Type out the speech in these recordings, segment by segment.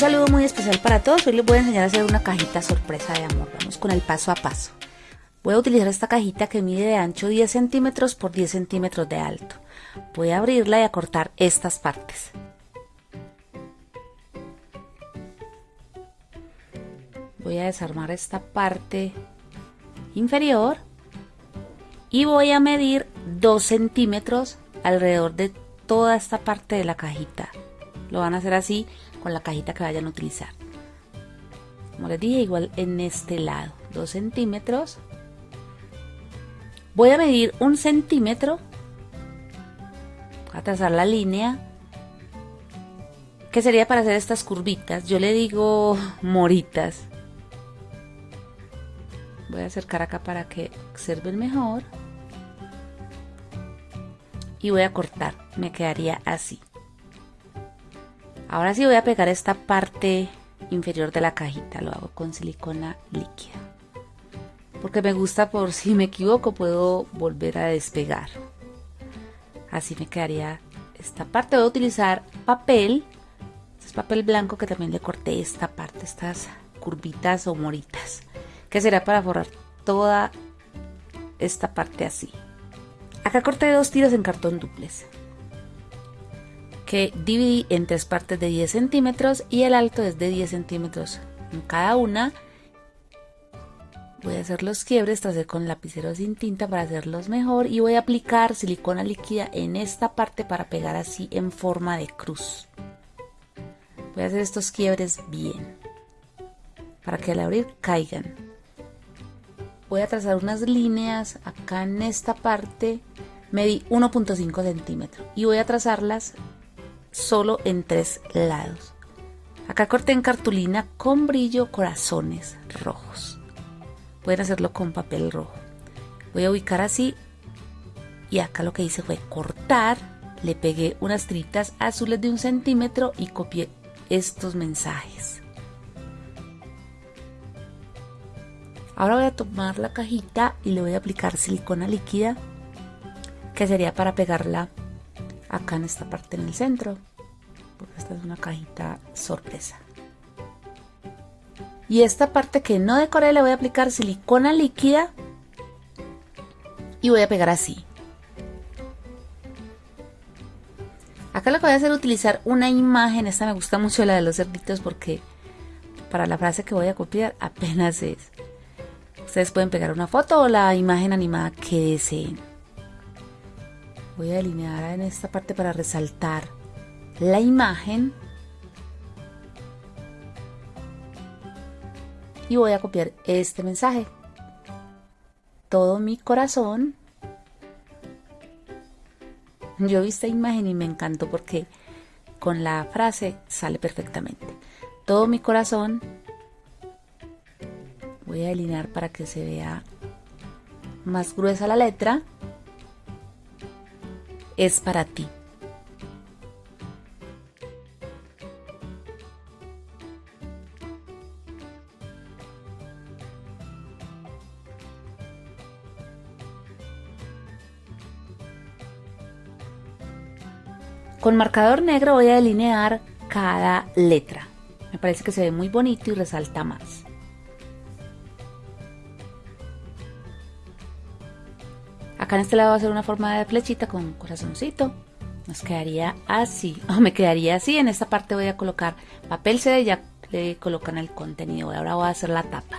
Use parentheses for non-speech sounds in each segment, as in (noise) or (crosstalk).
saludo muy especial para todos. Hoy les voy a enseñar a hacer una cajita sorpresa de amor. Vamos con el paso a paso. Voy a utilizar esta cajita que mide de ancho 10 centímetros por 10 centímetros de alto. Voy a abrirla y a cortar estas partes. Voy a desarmar esta parte inferior y voy a medir 2 centímetros alrededor de toda esta parte de la cajita. Lo van a hacer así con la cajita que vayan a utilizar. Como les dije, igual en este lado, 2 centímetros. Voy a medir un centímetro, a trazar la línea, que sería para hacer estas curvitas. Yo le digo (laughs) moritas. Voy a acercar acá para que observen mejor. Y voy a cortar, me quedaría así. Ahora sí voy a pegar esta parte inferior de la cajita, lo hago con silicona líquida. Porque me gusta por (laughs) si me equivoco puedo volver a despegar. Así me quedaría esta parte. Voy a utilizar papel, es papel blanco que también le corté esta parte, estas curvitas o moritas, que será para forrar toda esta parte así. Acá corté dos tiras en cartón duples que dividí en tres partes de 10 centímetros y el alto es de 10 centímetros en cada una. Voy a hacer los quiebres, tracé con lapicero sin tinta para hacerlos mejor y voy a aplicar silicona líquida en esta parte para pegar así en forma de cruz. Voy a hacer estos quiebres bien para que al abrir caigan. Voy a trazar unas líneas acá en esta parte medí 1.5 centímetros y voy a trazarlas solo en tres lados. Acá corté en cartulina con brillo corazones rojos. Pueden hacerlo con papel rojo. Voy a ubicar así y acá lo que hice fue cortar, le pegué unas tiritas azules de un centímetro y copié estos mensajes. Ahora voy a tomar la cajita y le voy a aplicar silicona líquida que sería para pegarla acá en esta parte en el centro porque esta es una cajita sorpresa. Y esta parte que no decoré le voy a aplicar silicona líquida y voy a pegar así. Acá lo que voy a hacer es utilizar una imagen esta me gusta mucho la de los cerditos porque para la frase que voy a copiar (laughs) apenas es. Ustedes pueden pegar una foto o la imagen animada que deseen voy a delinear en esta parte para resaltar la imagen. Y voy a copiar este mensaje. Todo mi corazón. Yo vi esta imagen y me encantó porque con la frase sale perfectamente. Todo mi corazón. Voy a delinear para que se vea más gruesa la letra es para ti. Con marcador negro voy a delinear cada letra. Me parece que se ve muy bonito y resalta más. Acá en este lado va a ser una forma de flechita con corazoncito. Nos quedaría así, o me quedaría así. En esta parte voy a colocar papel CD, ya le colocan el contenido. Ahora voy a hacer la tapa.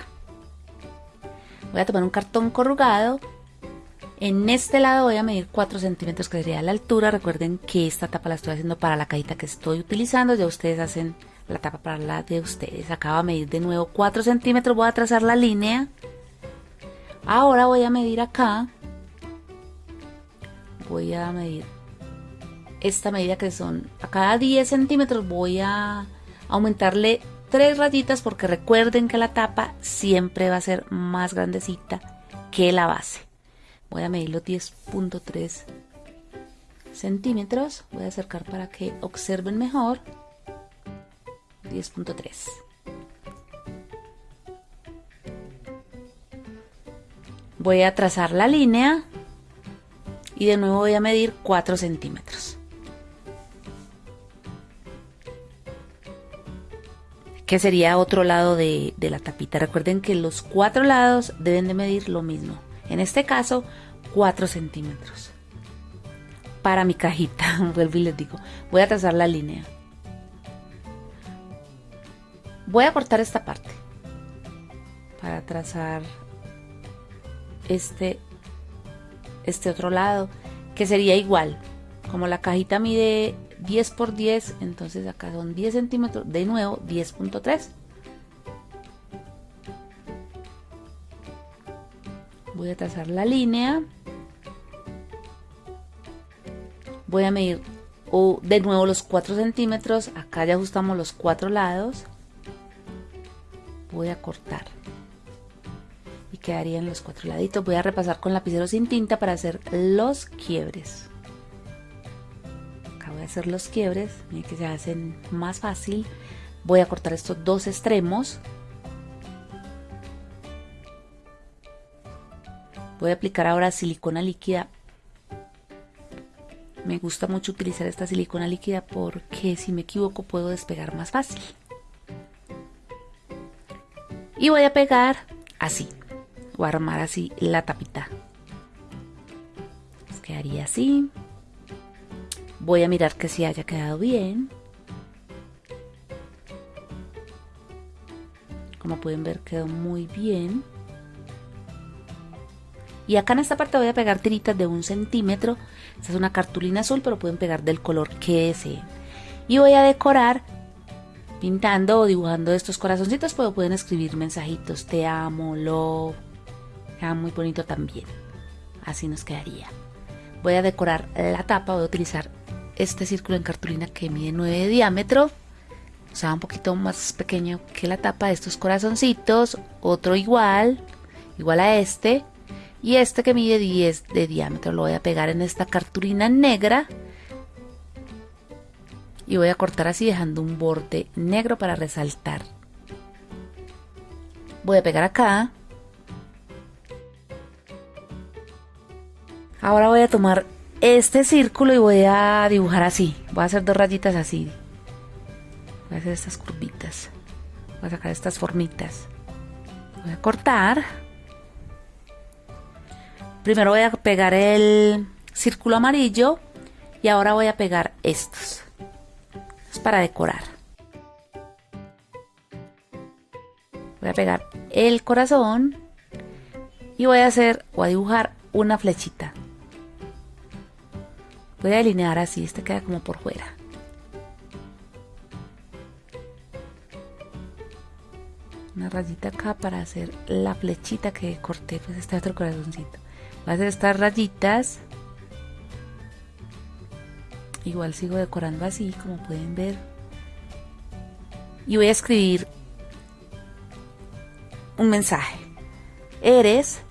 Voy a tomar un cartón corrugado. En este lado voy a medir 4 centímetros, que sería la altura. Recuerden que esta tapa la estoy haciendo para la cajita que estoy utilizando. Ya ustedes hacen la tapa para la de ustedes. Acá voy a medir de nuevo 4 centímetros. Voy a trazar la línea. Ahora voy a medir acá voy a medir esta medida que son a cada 10 centímetros voy a aumentarle tres rayitas porque recuerden que la tapa siempre va a ser más grandecita que la base. Voy a medir los 10.3 centímetros. Voy a acercar para que observen mejor. 10.3 voy a trazar la línea y de nuevo voy a medir 4 centímetros. que sería otro lado de, la tapita. Recuerden que los cuatro lados deben de medir lo mismo. En este caso, 4 centímetros. Para mi cajita, (laughs) vuelvo y les digo, voy a trazar la línea. Voy a cortar esta parte para trazar este, este otro lado, que sería igual. Como la cajita mide 10 por 10, entonces acá son 10 centímetros, de nuevo 10.3. Voy a trazar la línea. Voy a medir de nuevo los 4 centímetros. Acá ya ajustamos los cuatro lados. Voy a cortar. Quedarían los cuatro laditos. Voy a repasar con lapicero sin tinta para hacer los quiebres. Acá voy a hacer los quiebres. Miren que se hacen más fácil. Voy a cortar estos dos extremos. Voy a aplicar ahora silicona líquida. Me gusta mucho utilizar esta silicona líquida porque si me equivoco puedo despegar más fácil. Y voy a pegar así. A armar así la tapita. quedaría así. Voy a mirar que si haya quedado bien. Como pueden ver quedó muy bien. Y acá en esta parte voy a pegar tiritas de un centímetro. Esta es una cartulina azul, pero pueden pegar del color que deseen. Y voy a decorar pintando o dibujando estos corazoncitos, pero pueden escribir mensajitos. Te amo, lo Queda muy bonito también. Así nos quedaría. Voy a decorar la tapa. Voy a utilizar este círculo en cartulina que mide 9 de diámetro. O sea, un poquito más pequeño que la tapa de estos corazoncitos. Otro igual, igual a este y este que mide 10 de diámetro lo voy a pegar en esta cartulina negra y voy a cortar así dejando un borde negro para resaltar voy a pegar acá ahora voy a tomar este círculo y voy a dibujar así voy a hacer dos rayitas así voy a hacer estas curvitas voy a sacar estas formitas voy a cortar Primero voy a pegar el círculo amarillo y ahora voy a pegar estos. Es para decorar. Voy a pegar el corazón y voy a hacer o a dibujar una flechita. Voy a delinear así, este queda como por fuera. Una rayita acá para hacer la flechita que corté, pues este otro corazoncito. Voy a hacer estas rayitas. Igual sigo decorando así como pueden ver. Y voy a escribir un mensaje. Eres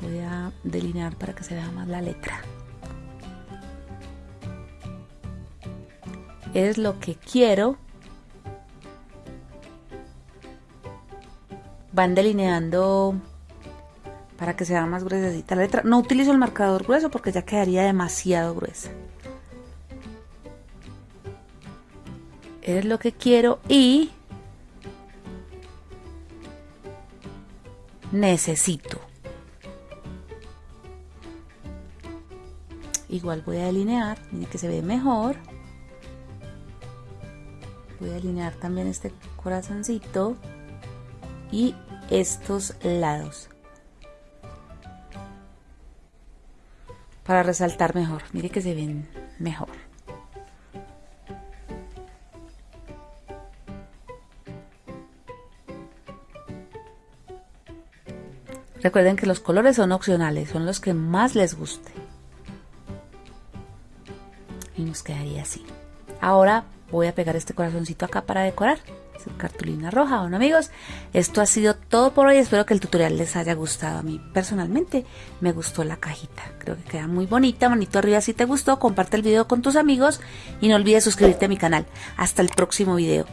voy a delinear para que se vea más la letra eres lo que quiero van delineando para que sea más gruesita la letra. No utilizo el marcador grueso porque ya quedaría demasiado gruesa. Es lo que quiero y necesito. Igual voy a delinear, miren que se ve mejor. Voy a delinear también este corazoncito y estos lados. para resaltar mejor. Mire que se ven mejor. Recuerden que los colores son opcionales, son los que más les guste. Y nos quedaría así. Ahora voy a pegar este corazoncito acá para decorar cartulina roja. Bueno amigos, esto ha sido todo por hoy. Espero que el tutorial les haya gustado. A mí personalmente me gustó la cajita. Creo que queda muy bonita. Manito arriba si te gustó. Comparte el video con tus amigos y no olvides suscribirte a mi canal. Hasta el próximo video.